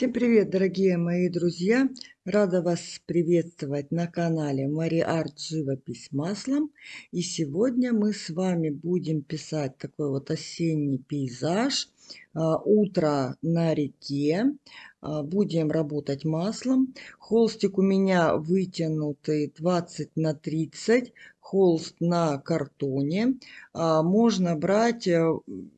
Всем привет, дорогие мои друзья! Рада вас приветствовать на канале Арт Живопись маслом. И сегодня мы с вами будем писать такой вот осенний пейзаж. А, утро на реке. А, будем работать маслом. Холстик у меня вытянутый 20 на 30 холст на картоне. А, можно брать, э,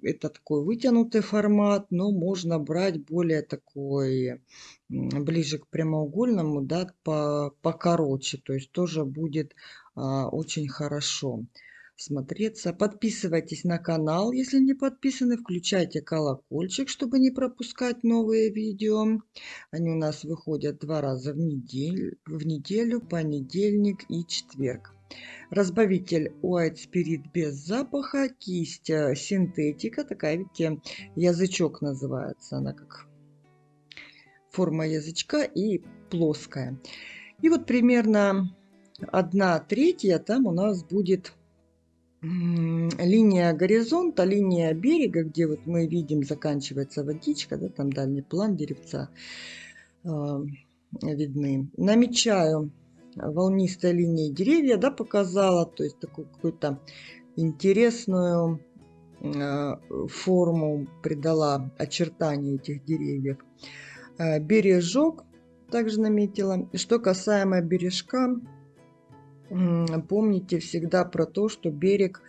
это такой вытянутый формат, но можно брать более такой, ближе к прямоугольному, да, по, покороче. То есть тоже будет а, очень хорошо смотреться. Подписывайтесь на канал, если не подписаны. Включайте колокольчик, чтобы не пропускать новые видео. Они у нас выходят два раза в неделю, в неделю понедельник и четверг. Разбавитель White Spirit без запаха, кисть э, синтетика, такая, видите, язычок называется, она как форма язычка и плоская. И вот примерно одна третья там у нас будет линия горизонта, линия берега, где вот мы видим заканчивается водичка, да, там дальний план деревца э, видны. Намечаю волнистой линии деревья, да, показала, то есть такую какую-то интересную э, форму придала очертания этих деревьев. Э, бережок также наметила. Что касаемо бережка, помните всегда про то, что берег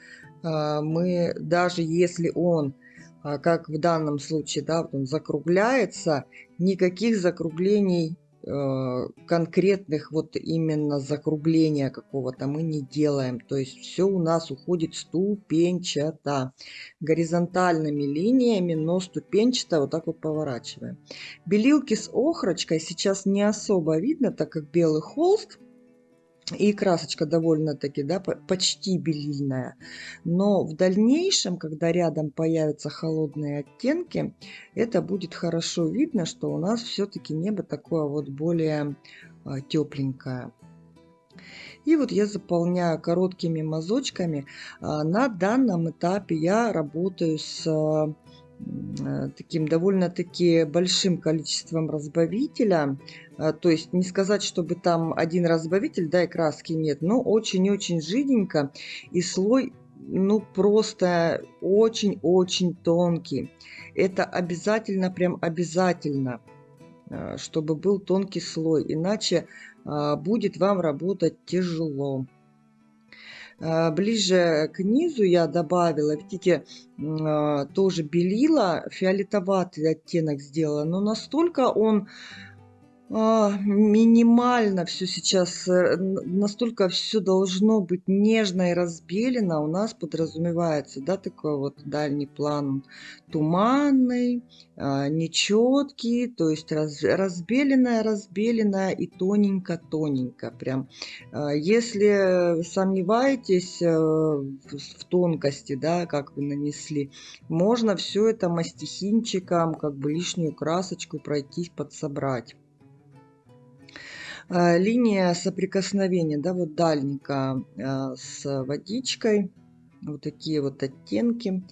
э, мы, даже если он как в данном случае, да, он закругляется, никаких закруглений конкретных вот именно закругления какого-то мы не делаем. То есть все у нас уходит ступенчато. Горизонтальными линиями, но ступенчато вот так вот поворачиваем. Белилки с охрочкой сейчас не особо видно, так как белый холст и красочка довольно-таки, да, почти белильная. Но в дальнейшем, когда рядом появятся холодные оттенки, это будет хорошо видно, что у нас все-таки небо такое вот более а, тепленькое. И вот я заполняю короткими мазочками. А, на данном этапе я работаю с Э, таким довольно-таки большим количеством разбавителя. Э, то есть не сказать, чтобы там один разбавитель, да, и краски нет, но очень-очень жиденько. И слой, ну, просто очень-очень тонкий. Это обязательно, прям обязательно, э, чтобы был тонкий слой. Иначе будет вам работать тяжело. А, ближе к низу я добавила, видите, а, тоже белила, фиолетоватый оттенок сделала, но настолько он минимально все сейчас, э, настолько все должно быть нежно и разбелено, у нас подразумевается, да, такой вот дальний план туманный, а, нечеткий, то есть раз, разбеленная, разбеленная и тоненько-тоненько прям. А, если сомневаетесь э, в тонкости, да, как вы нанесли, можно все это мастихинчиком, как бы лишнюю красочку пройтись, подсобрать. А, линия соприкосновения, да, вот дальника а, с водичкой, вот такие вот оттенки,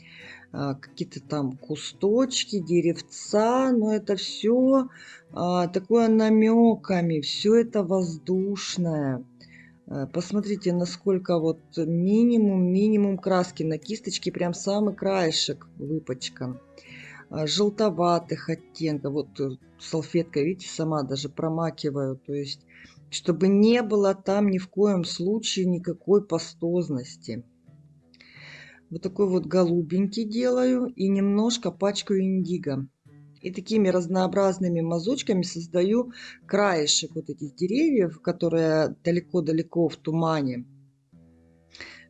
а, какие-то там кусточки, деревца, но это все такое намеками, все это воздушное. Посмотрите, насколько вот минимум, минимум краски на кисточке, прям самый краешек выпачкан. А, желтоватых оттенков. Вот э, салфеткой, видите, сама даже промакиваю. То есть, чтобы не было там ни в коем случае никакой пастозности. Вот такой вот голубенький делаю и немножко пачкаю индиго. И такими разнообразными мазочками создаю краешек вот этих деревьев, которые далеко-далеко в тумане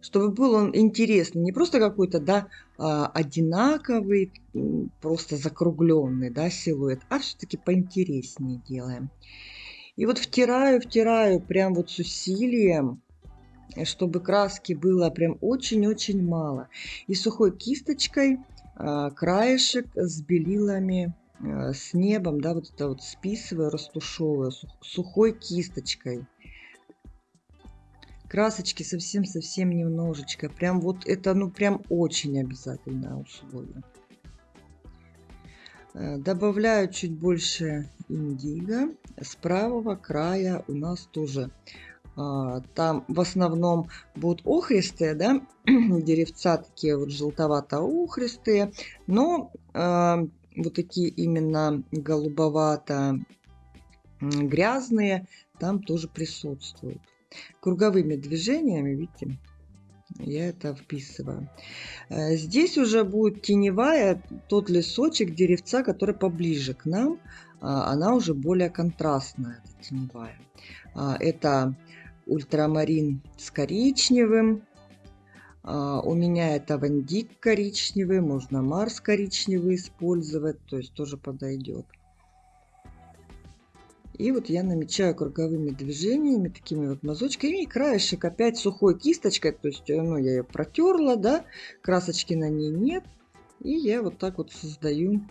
чтобы был он интересный, не просто какой-то, да, а, одинаковый, просто закругленный, да, силуэт, а все-таки поинтереснее делаем. И вот втираю, втираю прям вот с усилием, чтобы краски было прям очень-очень мало. И сухой кисточкой а, краешек с белилами, а, с небом, да, вот это вот списываю, растушевываю сухой кисточкой красочки совсем-совсем немножечко. Прям вот это, ну, прям очень обязательное условие. Э, добавляю чуть больше индиго. С правого края у нас тоже а, там в основном будут охристые, да, деревца такие вот желтовато-охристые, но э, вот такие именно голубовато грязные там тоже присутствуют. Круговыми движениями, видите, я это вписываю. Э, здесь уже будет теневая, тот лесочек деревца, который поближе к нам. А, она уже более контрастная, эта теневая. А, это ультрамарин с коричневым. А, у меня это вандик коричневый, можно Марс коричневый использовать, то есть тоже подойдет. И вот я намечаю круговыми движениями, такими вот мазочками. И краешек опять сухой кисточкой, то есть э, ну, я ее протерла, да, красочки на ней нет. И я вот так вот создаю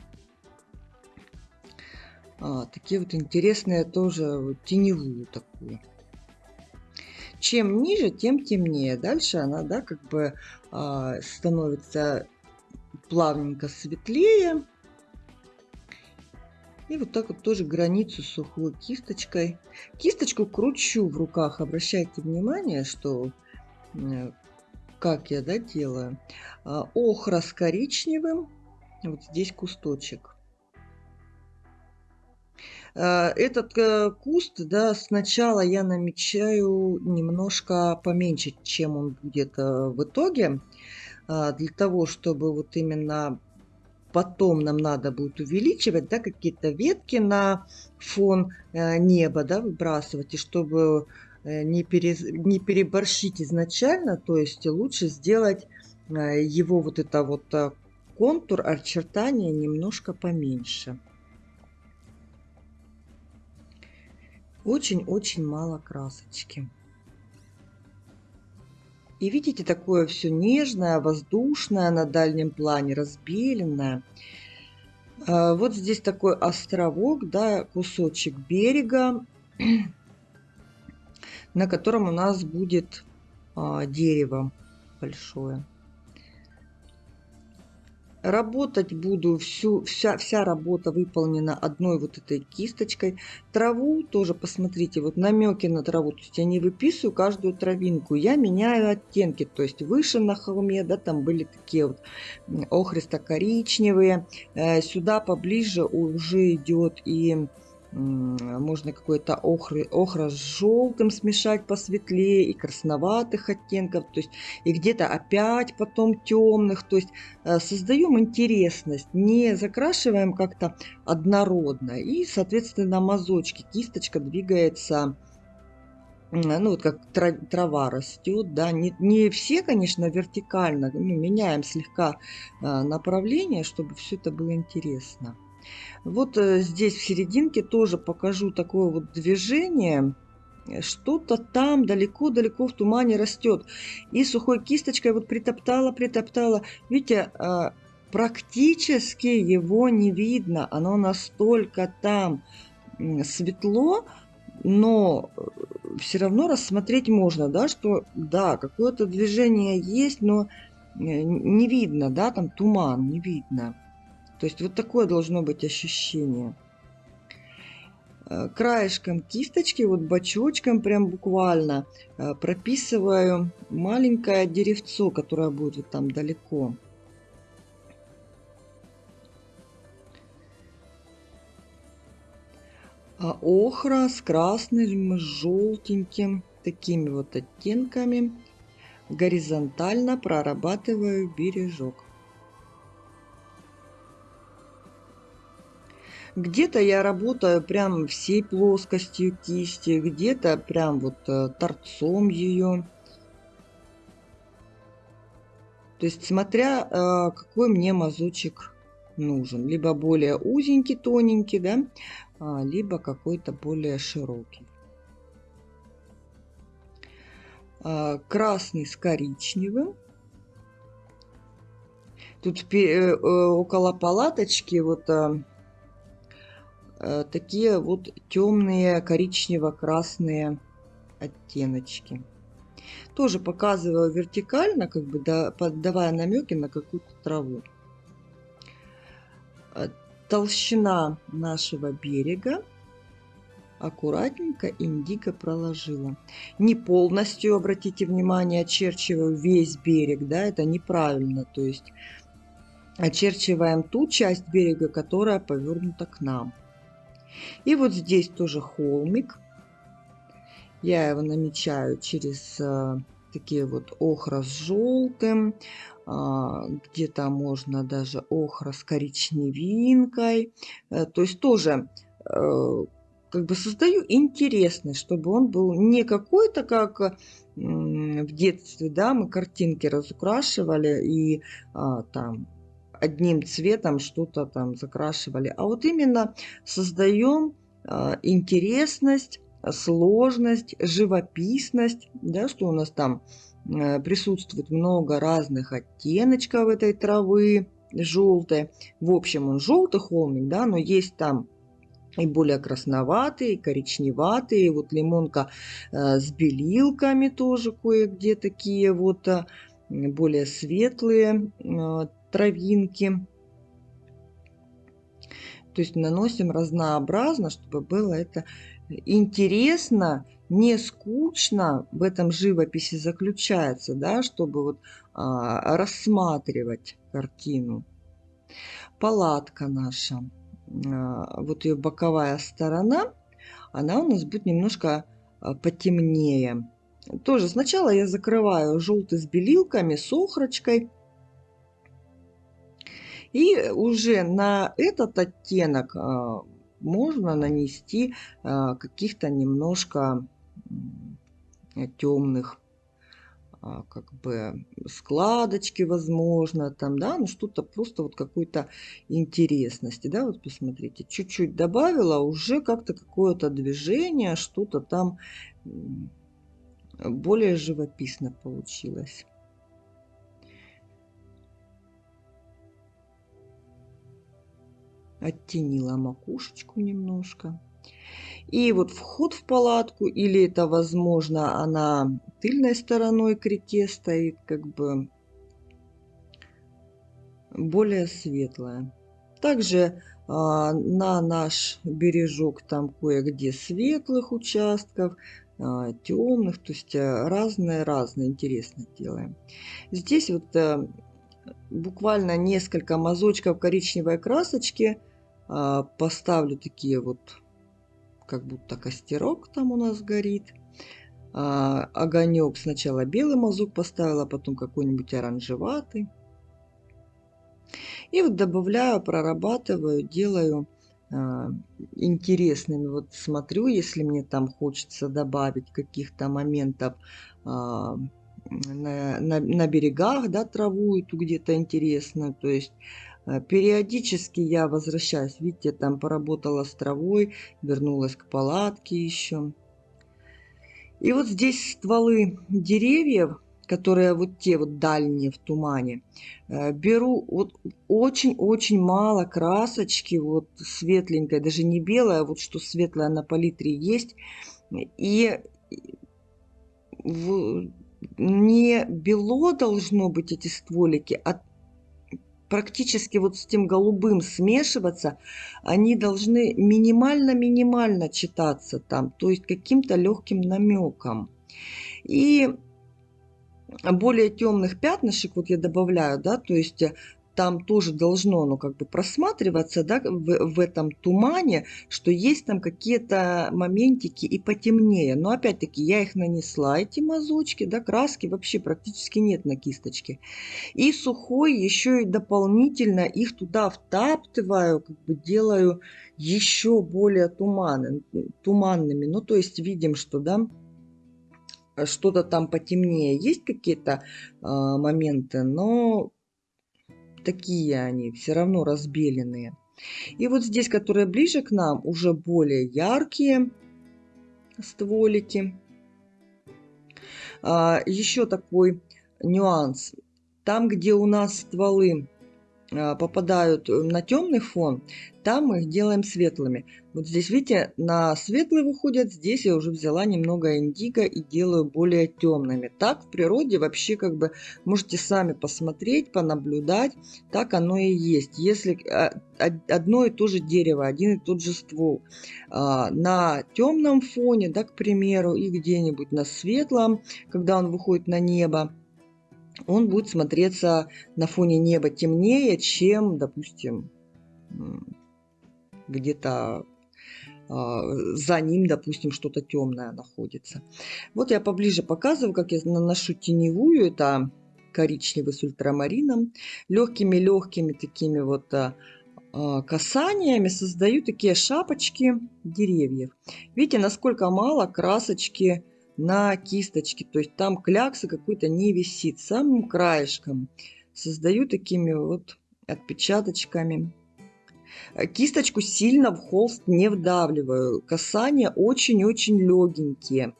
а, такие вот интересные тоже вот, теневую такую. Чем ниже, тем темнее. Дальше она, да, как бы а, становится плавненько светлее. И вот так вот тоже границу сухой кисточкой. Кисточку кручу в руках. Обращайте внимание, что как я да, делаю. А, охра с коричневым. Вот здесь кусточек. А, этот э, куст, да, сначала я намечаю немножко поменьше, чем он будет э, в итоге. А, для того, чтобы вот именно потом нам надо будет увеличивать, да, какие-то ветки на фон э, неба, да, выбрасывать, и чтобы э, не, пере, не переборщить изначально, то есть лучше сделать э, его вот это вот контур, очертания немножко поменьше. Очень-очень мало красочки. И видите, такое все нежное, воздушное на дальнем плане, разбеленное. А, вот здесь такой островок, да, кусочек берега, на котором у нас будет а, дерево большое. Работать буду, всю, вся, вся работа выполнена одной вот этой кисточкой. Траву тоже, посмотрите, вот намеки на траву. То есть я не выписываю каждую травинку, я меняю оттенки. То есть выше на холме, да, там были такие вот охристо-коричневые. Э, сюда поближе уже идет и можно какой-то охры, охра с желтым смешать посветлее и красноватых оттенков, то есть и где-то опять потом темных, то есть э, создаем интересность, не закрашиваем как-то однородно и, соответственно, мазочки, кисточка двигается ну вот как трава растет, да, не, не все, конечно, вертикально, ну, меняем слегка э, направление, чтобы все это было интересно. Вот э, здесь в серединке тоже покажу такое вот движение. Что-то там далеко-далеко в тумане растет. И сухой кисточкой вот притоптала, притоптала. Видите, а, практически его не видно. Оно настолько там светло, но э, все равно рассмотреть можно, да, что да, какое-то движение есть, но э, не видно, да, там туман, не видно. То есть вот такое должно быть ощущение. Э, краешком кисточки, вот бочочком прям буквально э, прописываю маленькое деревцо, которое будет вот там далеко. А охра с красным, с желтеньким, такими вот оттенками горизонтально прорабатываю бережок. Где-то я работаю прям всей плоскостью кисти, где-то прям вот э, торцом ее. То есть смотря э, какой мне мазочек нужен. Либо более узенький, тоненький, да, а, либо какой-то более широкий. А, красный с коричневым. Тут э, около палаточки вот такие вот темные коричнево-красные оттеночки. Тоже показываю вертикально, как бы да, давая намеки на какую-то траву. Э, толщина нашего берега аккуратненько индиго проложила. Не полностью, обратите внимание, очерчиваю весь берег, да, это неправильно. То есть очерчиваем ту часть берега, которая повернута к нам. И вот здесь тоже холмик. Я его намечаю через а, такие вот охра с желтым. А, где-то можно даже охра с коричневинкой. А, то есть тоже а, как бы создаю интересный, чтобы он был не какой-то, как в детстве, да, мы картинки разукрашивали и а, там одним цветом что-то там закрашивали, а вот именно создаем а, интересность, сложность, живописность, да, что у нас там а, присутствует много разных оттеночков этой травы желтой. В общем, он желтый холмик, да, но есть там и более красноватые, и коричневатые. И вот лимонка э, с белилками тоже кое-где такие вот э, более светлые э, травинки. То есть наносим разнообразно, чтобы было это интересно, не скучно в этом живописи заключается, да, чтобы вот а, рассматривать картину. Палатка наша. А, вот ее боковая сторона, она у нас будет немножко а, потемнее. Тоже сначала я закрываю желтый с белилками, с охрочкой. И уже на этот оттенок а, можно нанести каких-то немножко темных а, как бы складочки, возможно, там, да, ну что-то просто вот какой-то интересности, да, вот посмотрите, чуть-чуть добавила, уже как-то какое-то движение, что-то там более живописно получилось. Оттенила макушечку немножко. И вот вход в палатку, или это, возможно, она тыльной стороной к реке стоит, как бы более светлая. Также а, на наш бережок там кое-где светлых участков, а, темных, то есть разные-разные э, интересно делаем. Здесь вот а, буквально несколько мазочков коричневой красочки поставлю такие вот как будто костерок там у нас горит. А, огонек сначала белый мазок поставила, потом какой-нибудь оранжеватый. И вот добавляю, прорабатываю, делаю а, интересными. Вот смотрю, если мне там хочется добавить каких-то моментов а, на, на, на берегах, да, траву эту где-то интересно. То есть периодически я возвращаюсь. Видите, там поработала с травой, вернулась к палатке еще. И вот здесь стволы деревьев, которые вот те вот дальние в тумане, э, беру вот очень-очень мало красочки, вот светленькой, даже не белая, а вот что светлая на палитре есть. И не бело должно быть эти стволики, а практически вот с тем голубым смешиваться, они должны минимально-минимально читаться там, то есть каким-то легким намеком. И более темных пятнышек вот я добавляю, да, то есть там тоже должно ну, как бы просматриваться да, в, в этом тумане, что есть там какие-то моментики и потемнее. Но опять-таки я их нанесла, эти мазочки, да, краски вообще практически нет на кисточке. И сухой еще и дополнительно их туда втаптываю, как бы делаю еще более туманным, туманными. Ну, то есть видим, что, да, что-то там потемнее. Есть какие-то э, моменты, но такие они, все равно разбеленные. И вот здесь, которые ближе к нам, уже более яркие стволики. А, еще такой нюанс. Там, где у нас стволы попадают на темный фон, там мы их делаем светлыми. Вот здесь, видите, на светлый выходят, здесь я уже взяла немного индиго и делаю более темными. Так в природе вообще как бы можете сами посмотреть, понаблюдать, так оно и есть. Если а, одно и то же дерево, один и тот же ствол на темном фоне, да, к примеру, и где-нибудь на светлом, когда он выходит на небо, он будет смотреться на фоне неба темнее, чем, допустим, где-то а, за ним, допустим, что-то темное находится. Вот я поближе показываю, как я наношу теневую. Это коричневый с ультрамарином. Легкими-легкими такими вот а, а, касаниями создаю такие шапочки деревьев. Видите, насколько мало красочки на кисточке. То есть там кляксы какой-то не висит. Самым краешком создаю такими вот отпечаточками. Э, кисточку сильно в холст не вдавливаю. Касания очень-очень легенькие.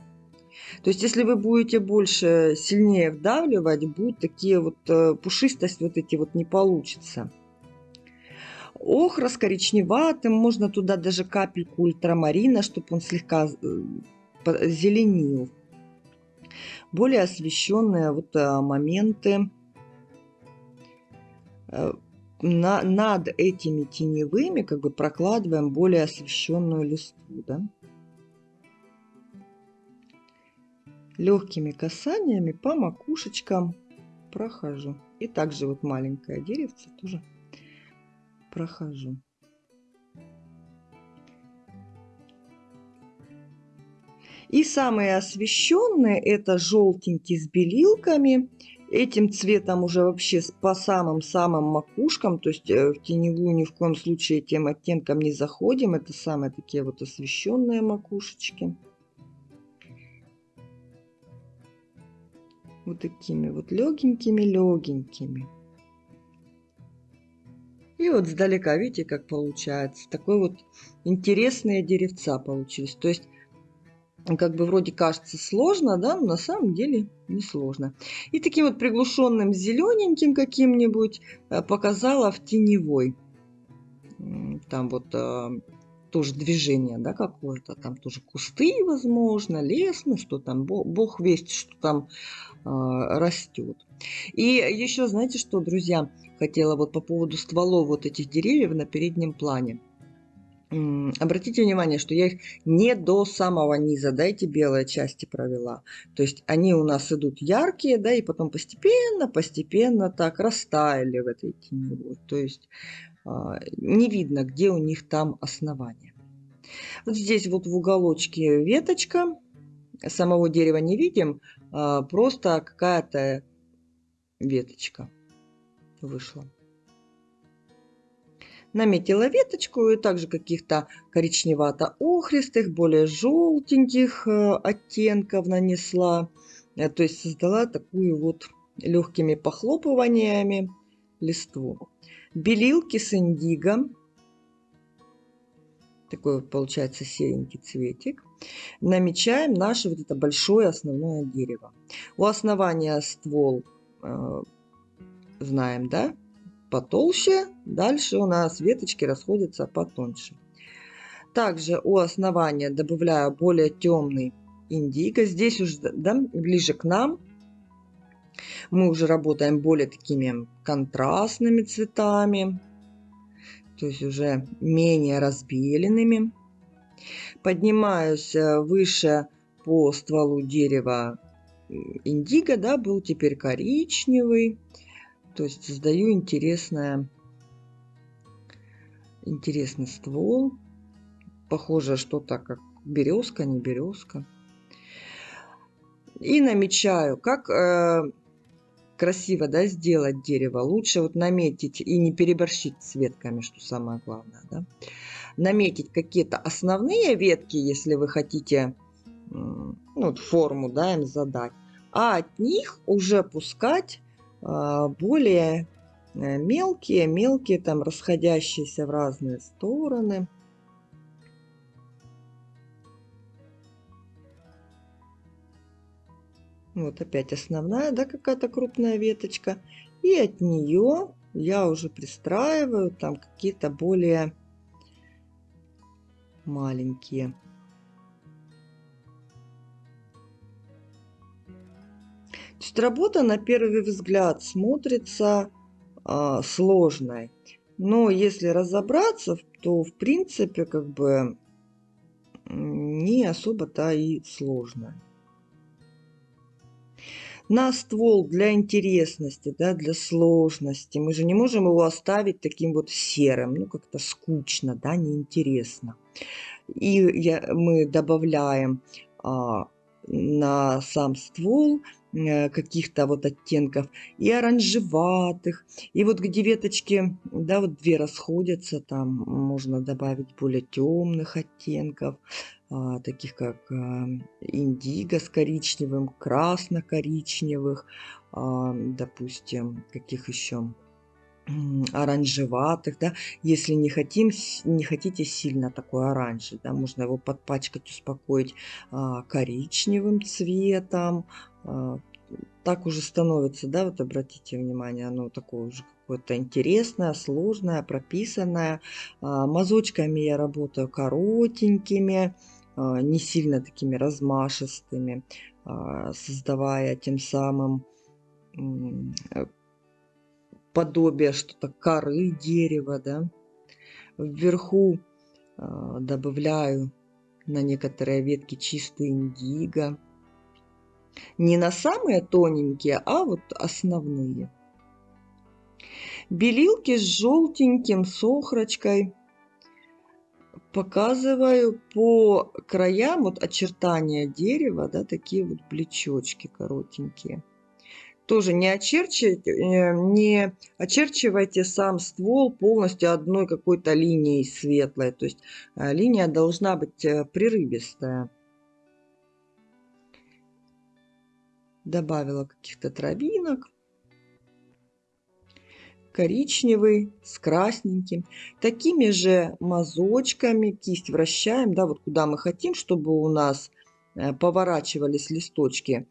То есть, если вы будете больше, сильнее вдавливать, будут такие вот э, пушистость вот эти вот не получится. Охра с коричневатым, можно туда даже капельку ультрамарина, чтобы он слегка э, зеленил. Более освещенные вот а, моменты э, на, над этими теневыми как бы прокладываем более освещенную листву. Да? Легкими касаниями по макушечкам прохожу. И также вот маленькое деревце тоже прохожу. И самые освещенные это желтенький с белилками. Этим цветом уже вообще по самым-самым макушкам, то есть э, в теневую ни в коем случае этим оттенком не заходим. Это самые такие вот освещенные макушечки. Вот такими вот легенькими-легенькими. И вот сдалека, видите, как получается. Такой вот интересные деревца получились. То есть как бы вроде кажется сложно, да, но на самом деле не сложно. И таким вот приглушенным зелененьким каким-нибудь э, показала в теневой. Там вот э, тоже движение, да, какое-то. Там тоже кусты, возможно, лес, ну что там, бог, весть, что там э, растет. И еще, знаете что, друзья, хотела вот по поводу стволов вот этих деревьев на переднем плане. Обратите внимание, что я их не до самого низа, да, эти белые части провела. То есть они у нас идут яркие, да, и потом постепенно, постепенно так растаяли в этой теневой. То есть а, не видно, где у них там основание. Вот здесь вот в уголочке веточка. Самого дерева не видим, а, просто какая-то веточка вышла наметила веточку и также каких-то коричневато-охристых, более желтеньких э, оттенков нанесла. Э, то есть создала такую вот легкими похлопываниями листву. Белилки с индиго. Такой вот получается серенький цветик. Намечаем наше вот это большое основное дерево. У основания ствол э, знаем, да? Потолще, дальше у нас веточки расходятся потоньше. Также у основания добавляю более темный индиго. Здесь уже да, ближе к нам мы уже работаем более такими контрастными цветами, то есть уже менее разбеленными. Поднимаюсь э, выше по стволу дерева индиго, да, был теперь коричневый. То есть создаю интересное, интересный ствол. Похоже что-то как березка, не березка. И намечаю, как э, красиво да, сделать дерево. Лучше вот наметить и не переборщить с ветками, что самое главное. Да? Наметить какие-то основные ветки, если вы хотите ну, вот форму да, им задать. А от них уже пускать более э, мелкие, мелкие, там расходящиеся в разные стороны. Вот опять основная, да, какая-то крупная веточка. И от нее я уже пристраиваю там какие-то более маленькие. То есть работа на первый взгляд смотрится а, сложной. Но если разобраться, то в принципе как бы не особо-то и сложная на ствол для интересности, да, для сложности. Мы же не можем его оставить таким вот серым, ну как-то скучно, да, неинтересно. И я, мы добавляем а, на сам ствол Э, каких-то вот оттенков, и оранжеватых, и вот где веточки, да, вот две расходятся, там можно добавить более темных оттенков, а, таких как а, индиго с коричневым, красно-коричневых, а, допустим, каких еще оранжеватых, да, если не хотим, не хотите сильно такой оранжевый, да, можно его подпачкать, успокоить а, коричневым цветом, а, так уже становится, да, вот обратите внимание, оно такое уже какое-то интересное, сложное, прописанное. А, мазочками я работаю коротенькими, а, не сильно такими размашистыми, создавая тем самым подобие что-то коры дерева, да. Вверху добавляю на некоторые ветки чистый индиго. Не на самые тоненькие, а вот основные. Белилки с желтеньким, с. Показываю по краям вот очертания дерева, да, такие вот блечочки коротенькие. Тоже не, очерчивайте, э, не очерчивайте сам ствол полностью одной какой-то линией светлой. То есть э, линия должна быть э, прерывистая. добавила каких-то травинок. Коричневый с красненьким. Такими же мазочками кисть вращаем, да, вот куда мы хотим, чтобы у нас поворачивались листочки.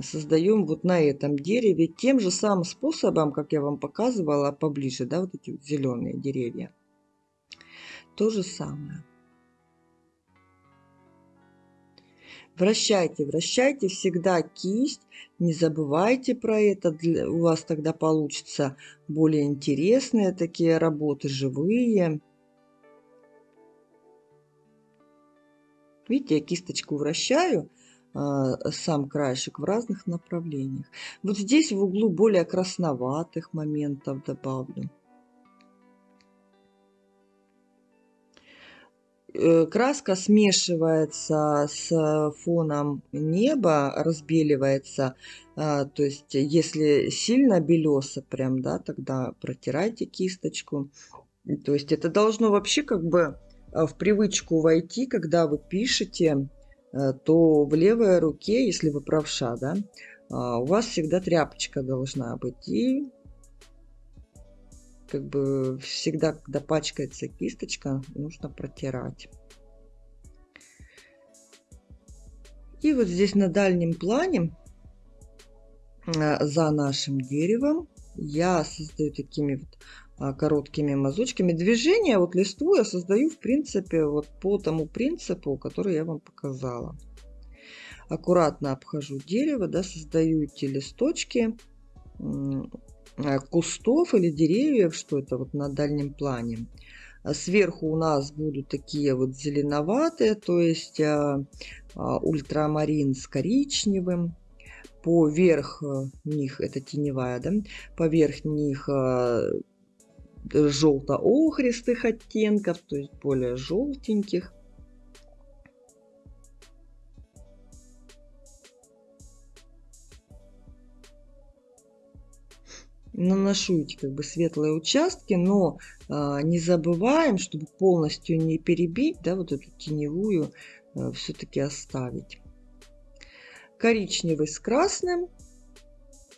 Создаем вот на этом дереве тем же самым способом, как я вам показывала поближе, да, вот эти вот зеленые деревья. То же самое. Вращайте, вращайте всегда кисть. Не забывайте про это. У вас тогда получится более интересные такие работы, живые. Видите, я кисточку вращаю, сам краешек в разных направлениях. Вот здесь в углу более красноватых моментов добавлю. Э, краска смешивается с фоном неба, разбеливается. А, то есть, если сильно белесо прям, да, тогда протирайте кисточку. То есть, это должно вообще как бы а, в привычку войти, когда вы пишете, то в левой руке, если вы правша, да, а, у вас всегда тряпочка должна быть. И как бы всегда, когда пачкается кисточка, нужно протирать. И вот здесь на дальнем плане э, за нашим деревом я создаю такими вот короткими мазочками. Движение вот листву я создаю в принципе вот по тому принципу, который я вам показала. Аккуратно обхожу дерево, да, создаю эти листочки Э, кустов или деревьев, что это вот на дальнем плане. А сверху у нас будут такие вот зеленоватые, то есть а, а, ультрамарин с коричневым. Поверх них, это теневая, да, поверх них желто-охристых оттенков, то есть более желтеньких. наношу эти как бы светлые участки, но а, не забываем, чтобы полностью не перебить, да, вот эту теневую а, все-таки оставить. Коричневый с красным.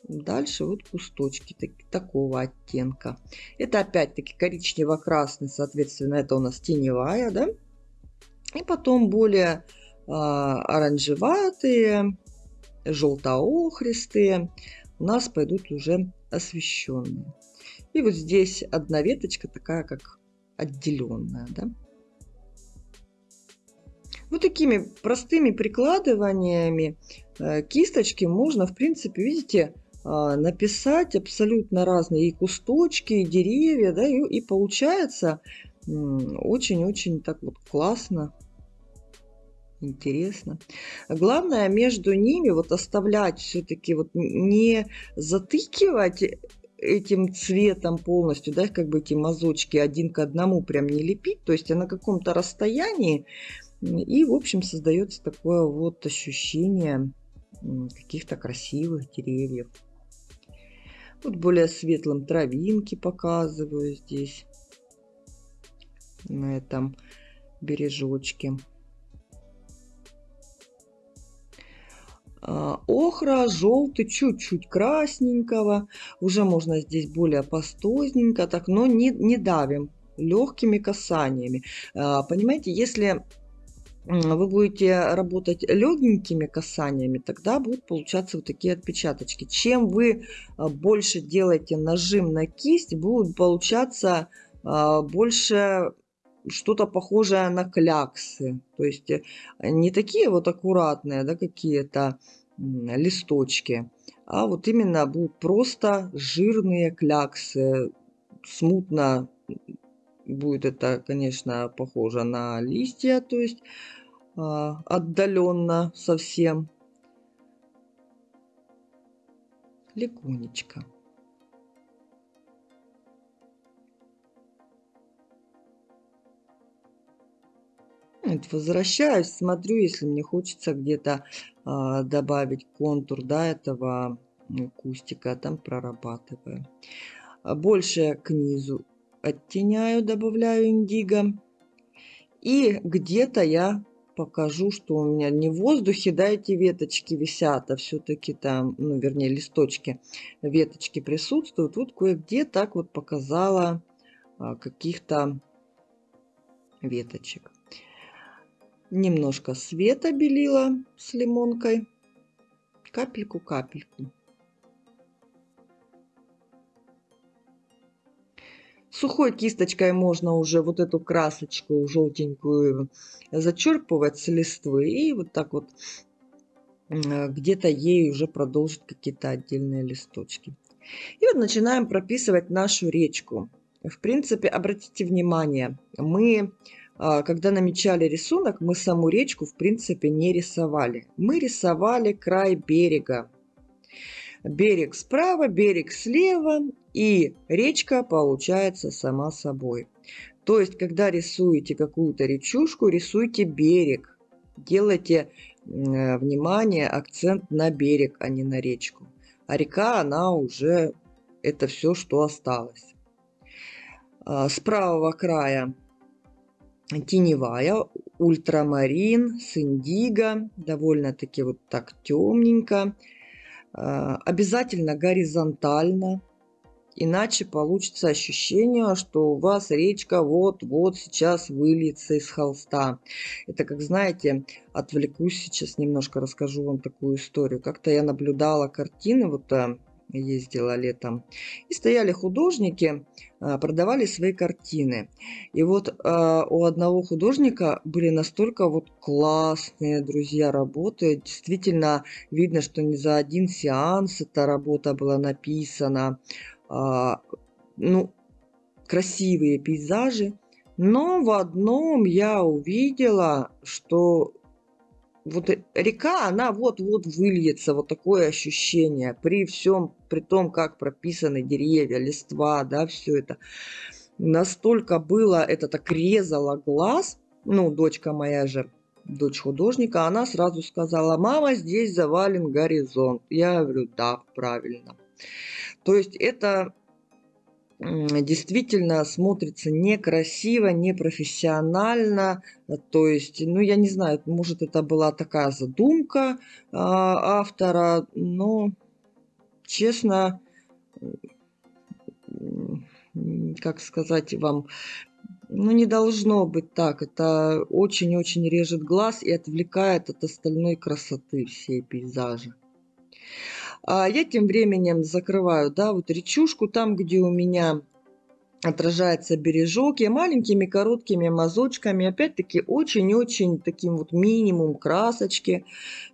Дальше вот кусточки так, такого оттенка. Это опять-таки коричнево-красный, соответственно, это у нас теневая, да. И потом более а, оранжеватые, желто-охристые, у нас пойдут уже освещенные. И вот здесь одна веточка такая, как отделенная. Да? Вот такими простыми прикладываниями э, кисточки можно, в принципе, видите, написать абсолютно разные и кусточки, и деревья, да, и, и получается очень-очень так вот классно, интересно. Главное между ними вот оставлять все-таки вот не затыкивать этим цветом полностью, да, как бы эти мазочки один к одному прям не лепить, то есть на каком-то расстоянии, и, в общем, создается такое вот ощущение каких-то красивых деревьев. Вот более светлым травинки показываю здесь, на этом бережочке. А, охра, желтый, чуть-чуть красненького. Уже можно здесь более пастозненько, так, но не, не давим легкими касаниями. А, понимаете, если вы будете работать легенькими касаниями, тогда будут получаться вот такие отпечаточки. Чем вы а, больше делаете нажим на кисть, будут получаться а, больше что-то похожее на кляксы. То есть э, не такие вот аккуратные, да, какие-то листочки, а вот именно будут просто жирные кляксы, смутно будет это, конечно, похоже на листья, то есть а, отдаленно совсем. Легонечко. Вот, возвращаюсь, смотрю, если мне хочется где-то а, добавить контур да, этого кустика, там прорабатываю. Больше к низу оттеняю, добавляю индиго. И где-то я покажу, что у меня не в воздухе, да, эти веточки висят, а все-таки там, ну, вернее, листочки, веточки присутствуют. Вот кое-где так вот показала а, каких-то веточек. Немножко света белила с лимонкой, капельку-капельку. Сухой кисточкой можно уже вот эту красочку желтенькую зачерпывать с листвы и вот так вот где-то ей уже продолжить какие-то отдельные листочки. И вот начинаем прописывать нашу речку. В принципе, обратите внимание, мы, а, когда намечали рисунок, мы саму речку, в принципе, не рисовали. Мы рисовали край берега. Берег справа, берег слева, и речка получается сама собой. То есть, когда рисуете какую-то речушку, рисуйте берег. Делайте э, внимание, акцент на берег, а не на речку. А река, она уже, это все, что осталось. А, с правого края теневая, ультрамарин с довольно-таки вот так темненько. А, обязательно горизонтально, Иначе получится ощущение, что у вас речка вот-вот сейчас выльется из холста. Это, как знаете, отвлекусь сейчас немножко, расскажу вам такую историю. Как-то я наблюдала картины, вот э, ездила летом, и стояли художники, э, продавали свои картины. И вот э, у одного художника были настолько вот классные, друзья, работы. Действительно видно, что не за один сеанс эта работа была написана. А, ну, красивые пейзажи. Но в одном я увидела, что вот река, она вот-вот выльется, вот такое ощущение, при всем, при том, как прописаны деревья, листва, да, все это. Настолько было, это так резало глаз, ну, дочка моя же, дочь художника, она сразу сказала, мама, здесь завален горизонт. Я говорю, да, правильно. То есть это действительно смотрится некрасиво, непрофессионально. То есть, ну, я не знаю, может, это была такая задумка а, автора, но, честно, как сказать вам, ну, не должно быть так. Это очень-очень режет глаз и отвлекает от остальной красоты всей пейзажа. А я тем временем закрываю, да, вот речушку там, где у меня отражается бережок. Я маленькими короткими мазочками, опять-таки очень-очень таким вот минимум красочки,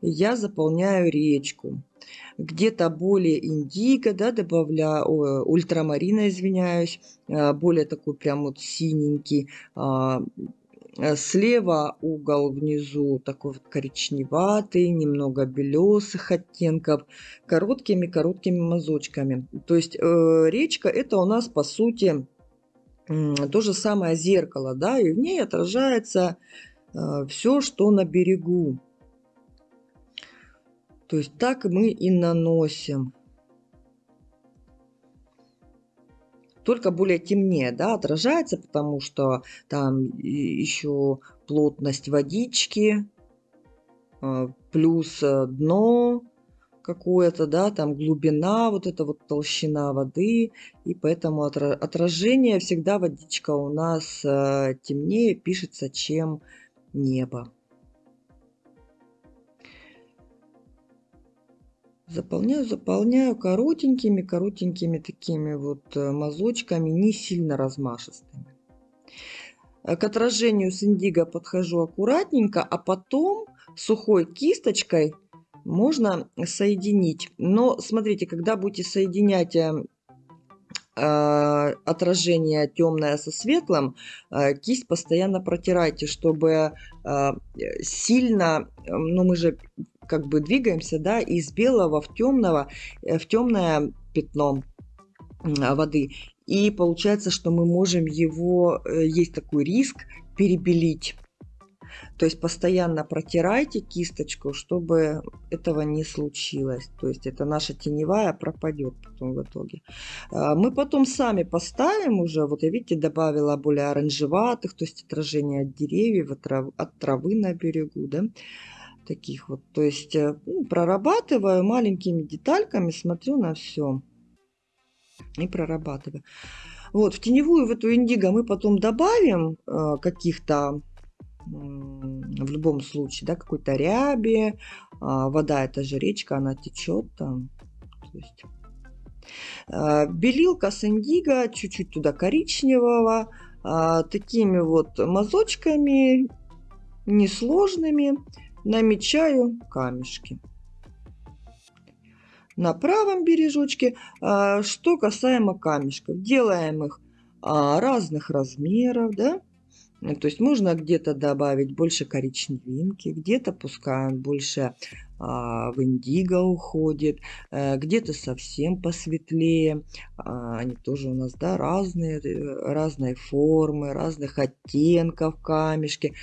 я заполняю речку. Где-то более индиго, да, добавляю, о, ультрамарина, извиняюсь, а, более такой прям вот синенький, а, слева угол внизу такой вот коричневатый, немного белесых оттенков, короткими-короткими мазочками. То есть э, речка это у нас по сути э, то же самое зеркало, да, и в ней отражается э, все, что на берегу. То есть так мы и наносим. Только более темнее да, отражается, потому что там еще плотность водички, а, плюс э, дно какое-то, да, там глубина, вот эта вот толщина воды, и поэтому отражение всегда водичка у нас э, темнее пишется, чем небо. Заполняю, заполняю коротенькими, коротенькими такими вот э, мазочками, не сильно размашистыми. Э, к отражению с индиго подхожу аккуратненько, а потом сухой кисточкой можно соединить. Но смотрите, когда будете соединять э, отражение темное со светлым, кисть постоянно протирайте, чтобы сильно, ну мы же как бы двигаемся, да, из белого в темного, э, в темное пятно воды. И получается, что мы можем его, э, есть такой риск, перебелить. То есть постоянно протирайте кисточку, чтобы этого не случилось. То есть это наша теневая пропадет потом в итоге. А, мы потом сами поставим уже, вот я видите, добавила более оранжеватых, то есть отражение от деревьев, от травы на берегу, да таких вот. То есть э, ну, прорабатываю маленькими детальками, смотрю на все и прорабатываю. Вот, в теневую, в эту индиго мы потом добавим э, каких-то, э, в любом случае, да, какой-то ряби. Э, вода, это же речка, она течет там. То есть, э, белилка с индиго, чуть-чуть туда коричневого. Э, такими вот мазочками, несложными намечаю камешки. На правом бережочке, а, что касаемо камешков, делаем их а, разных размеров, да, то есть можно где-то добавить больше коричневинки, где-то пускай больше в индиго уходит, а, где-то совсем посветлее. А, они тоже у нас да, разные, э, разные формы, разных оттенков камешки.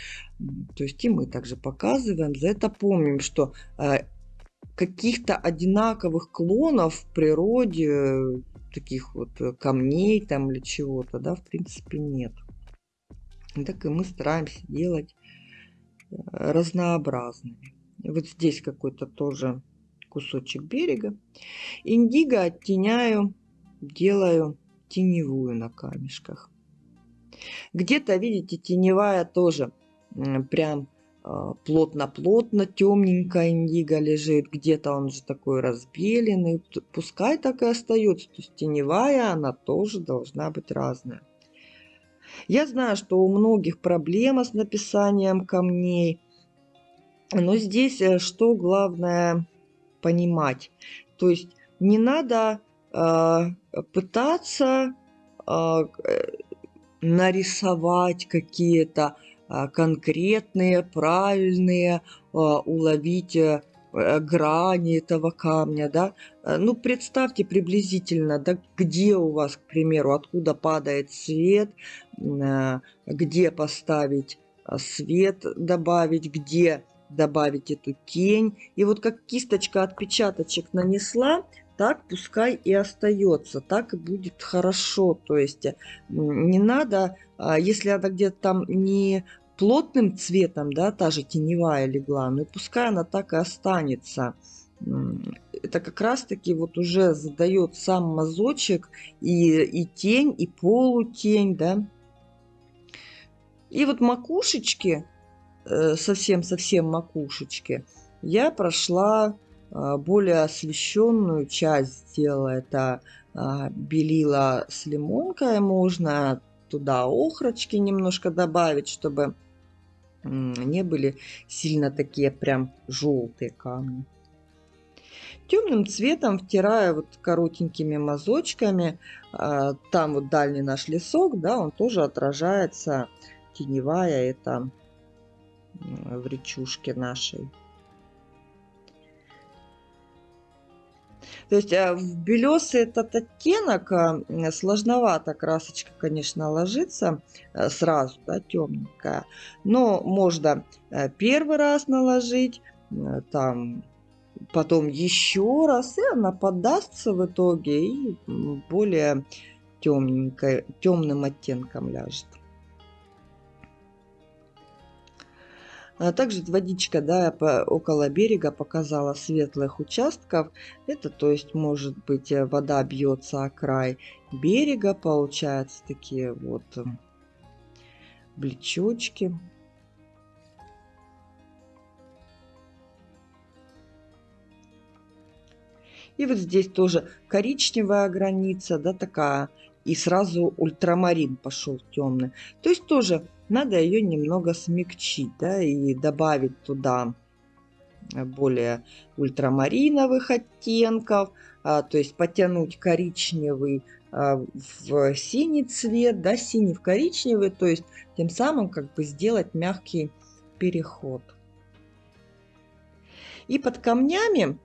То есть и мы также показываем. За это помним, что а, каких-то одинаковых клонов в природе, таких вот камней там или чего-то, да, в принципе нет. Так и мы стараемся делать э, разнообразными. Вот здесь какой-то тоже кусочек берега. Индиго оттеняю, делаю теневую на камешках. Где-то, видите, теневая тоже прям а, плотно-плотно, темненько индиго лежит. Где-то он же такой разбеленный. Пускай так и остается. То есть теневая, она тоже должна быть разная. Я знаю, что у многих проблема с написанием камней. Но здесь э, что главное понимать? То есть не надо э, пытаться а, э, нарисовать какие-то э, конкретные, правильные, э, уловить э, грани этого камня, да, ну, представьте приблизительно, да, где у вас, к примеру, откуда падает свет, где поставить свет, добавить, где добавить эту тень. И вот как кисточка отпечаточек нанесла, так пускай и остается, так и будет хорошо. То есть не надо, а, если она где-то там не плотным цветом, да, та же теневая легла, ну пускай она так и останется. Это как раз-таки вот уже задает сам мазочек и, и тень, и полутень, да. И вот макушечки совсем-совсем макушечки, я прошла а, более освещенную часть сделала. Это а, белила с лимонкой. Можно туда охрочки немножко добавить, чтобы не были сильно такие прям желтые камни. Темным цветом втираю вот коротенькими мазочками. А, там вот дальний наш лесок, да, он тоже отражается теневая это в речушке нашей. То есть а, в белесый этот оттенок а, сложновато красочка, конечно, ложится а, сразу, да, темненькая. Но можно первый раз наложить, там, потом еще раз, и она подастся в итоге и более темненькой, темным оттенком ляжет. А также водичка, да, по, около берега показала светлых участков. Это, то есть, может быть, э, вода бьется о край берега, получается такие вот э, блечочки. И вот здесь тоже коричневая граница, да, такая. И сразу ультрамарин пошел темный. То есть тоже надо ее немного смягчить, да, и добавить туда более ультрамариновых оттенков, а, то есть потянуть коричневый а, в синий цвет, да, синий в коричневый, то есть тем самым как бы сделать мягкий переход. И под камнями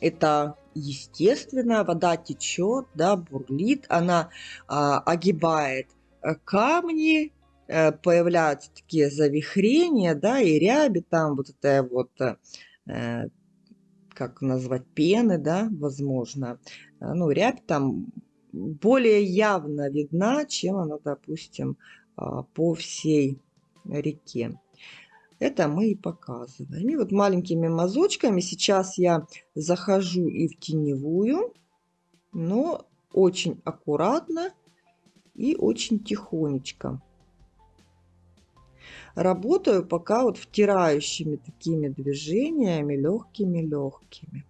это естественно, вода течет, да, бурлит, она а, огибает Э, камни, э, появляются такие завихрения, да, и ряби, там вот это вот, э, как назвать, пены, да, возможно. Ну, рябь там более явно видна, чем она, допустим, а, по всей реке. Это мы и показываем. И вот маленькими мазочками сейчас я захожу и в теневую, но очень аккуратно и очень тихонечко. Работаю пока вот втирающими такими движениями, легкими-легкими.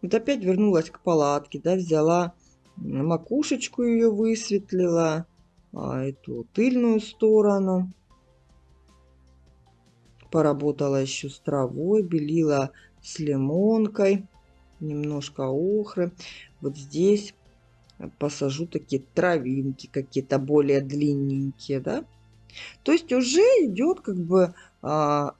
Вот опять вернулась к палатке, да, взяла макушечку ее высветлила, а эту тыльную сторону. Поработала еще с травой, белила с лимонкой немножко охры. Вот здесь посажу такие травинки какие-то более длинненькие, да. То есть уже идет как бы а,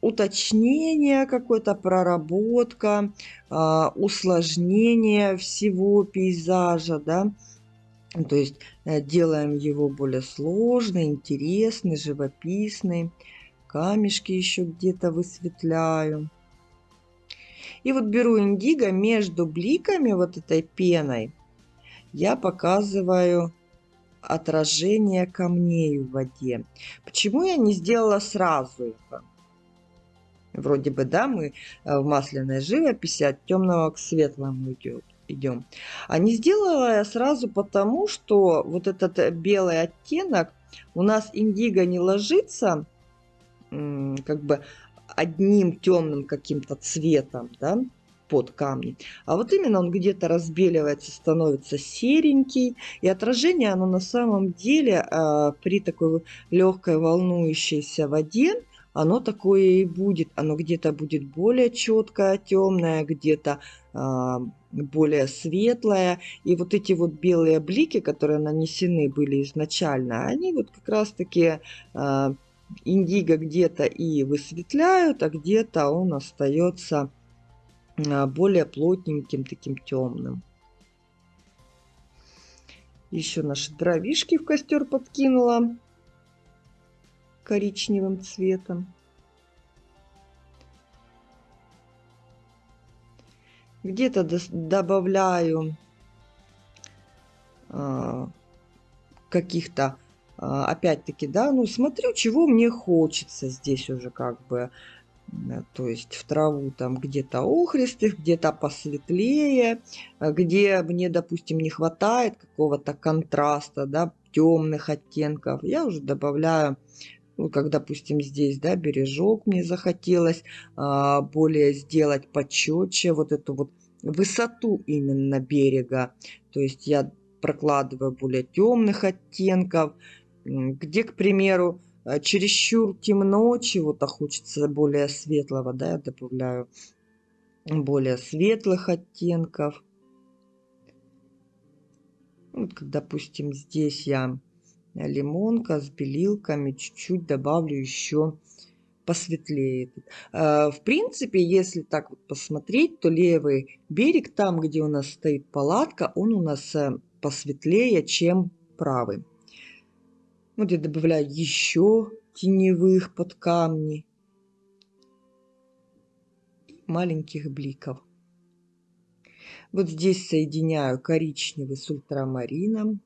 уточнение, какое-то проработка, а, усложнение всего пейзажа, да. То есть э, делаем его более сложный, интересный, живописный. Камешки еще где-то высветляю. И вот беру индиго между бликами вот этой пеной. Я показываю отражение камней в воде. Почему я не сделала сразу это? Вроде бы, да, мы э, в масляной живописи от темного к светлому идем. А не сделала я сразу потому, что вот этот белый оттенок у нас индиго не ложится как бы одним темным каким-то цветом, да, под камни. А вот именно он где-то разбеливается, становится серенький. И отражение оно на самом деле э, при такой легкой волнующейся воде, оно такое и будет. Оно где-то будет более четкое, темное, где-то э, более светлое. И вот эти вот белые блики, которые нанесены были изначально, они вот как раз таки... Э, индиго где-то и высветляют, а где-то он остается а, более плотненьким, таким темным. Еще наши дровишки в костер подкинула коричневым цветом. Где-то добавляю а, каких-то опять-таки, да, ну, смотрю, чего мне хочется здесь уже как бы, то есть в траву там где-то охристых, где-то посветлее, а где мне, допустим, не хватает какого-то контраста, да, темных оттенков, я уже добавляю ну, как, допустим, здесь, да, бережок мне захотелось а, более сделать почетче вот эту вот высоту именно берега. То есть я прокладываю более темных оттенков, где, к примеру, а, чересчур темно, чего-то хочется более светлого, да, я добавляю более светлых оттенков. Вот, допустим, здесь я лимонка с белилками, чуть-чуть добавлю еще посветлее. А, в принципе, если так вот посмотреть, то левый берег, там, где у нас стоит палатка, он у нас э, посветлее, чем правый. Вот я добавляю еще теневых под камни. Маленьких бликов. Вот здесь соединяю коричневый с ультрамарином.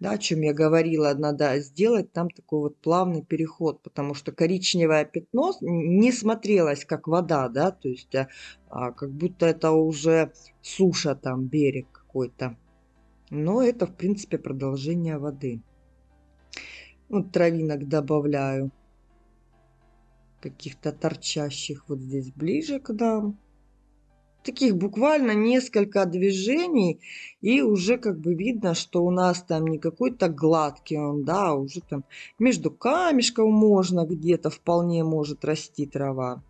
Да, о чем я говорила, надо сделать там такой вот плавный переход, потому что коричневое пятно не смотрелось как вода, да, то есть а, а, как будто это уже суша там, берег какой-то. Но это, в принципе, продолжение воды. Вот травинок добавляю. Каких-то торчащих вот здесь ближе к нам. Таких буквально несколько движений. И уже как бы видно, что у нас там не какой-то гладкий он, да, а уже там между камешков можно где-то вполне может расти трава.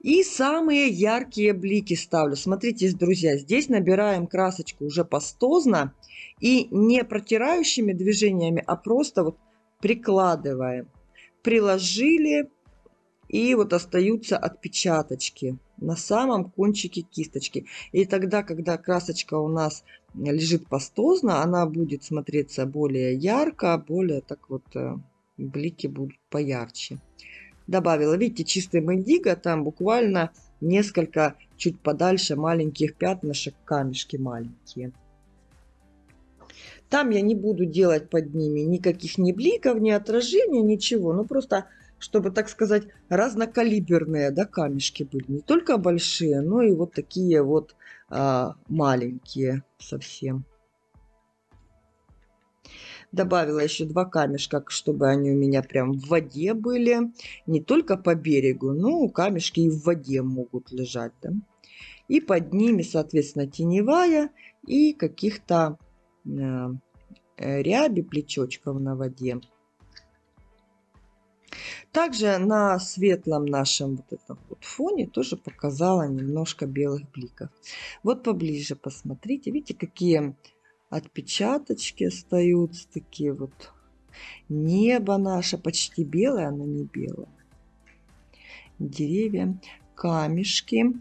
И самые яркие блики ставлю. Смотрите, друзья, здесь набираем красочку уже пастозно. И не протирающими движениями, а просто вот прикладываем. Приложили, и вот остаются отпечаточки на самом кончике кисточки. И тогда, когда красочка у нас лежит пастозно, она будет смотреться более ярко, более так вот э, блики будут поярче. Добавила, видите, чистый индиго, там буквально несколько чуть подальше маленьких пятнышек, камешки маленькие. Там я не буду делать под ними никаких ни бликов, ни отражения, ничего. Ну, просто, чтобы, так сказать, разнокалиберные да, камешки были. Не только большие, но и вот такие вот а, маленькие совсем. Добавила еще два камешка, чтобы они у меня прям в воде были. Не только по берегу, но камешки и в воде могут лежать. Да? И под ними, соответственно, теневая и каких-то ряби плечочков на воде. Также на светлом нашем вот этом вот фоне тоже показала немножко белых бликов. Вот поближе посмотрите. Видите, какие отпечаточки остаются. Такие вот. Небо наше почти белое, оно не белое. Деревья, камешки.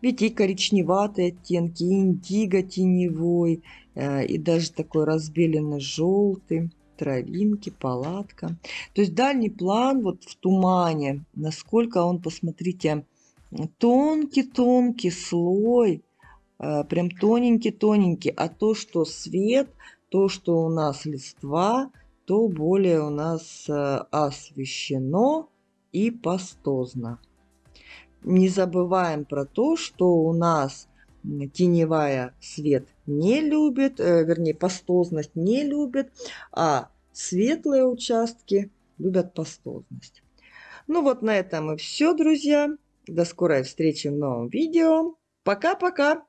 Видите, и коричневатые оттенки, и индиго теневой, Э, и даже такой разбеленный желтый, травинки, палатка. То есть дальний план вот в тумане, насколько он, посмотрите, тонкий-тонкий слой, э, прям тоненький-тоненький, а то, что свет, то, что у нас листва, то более у нас э, освещено и пастозно. Не забываем про то, что у нас теневая свет не любит, э, вернее, пастозность не любит, а светлые участки любят пастозность. Ну вот на этом и все, друзья. До скорой встречи в новом видео. Пока-пока!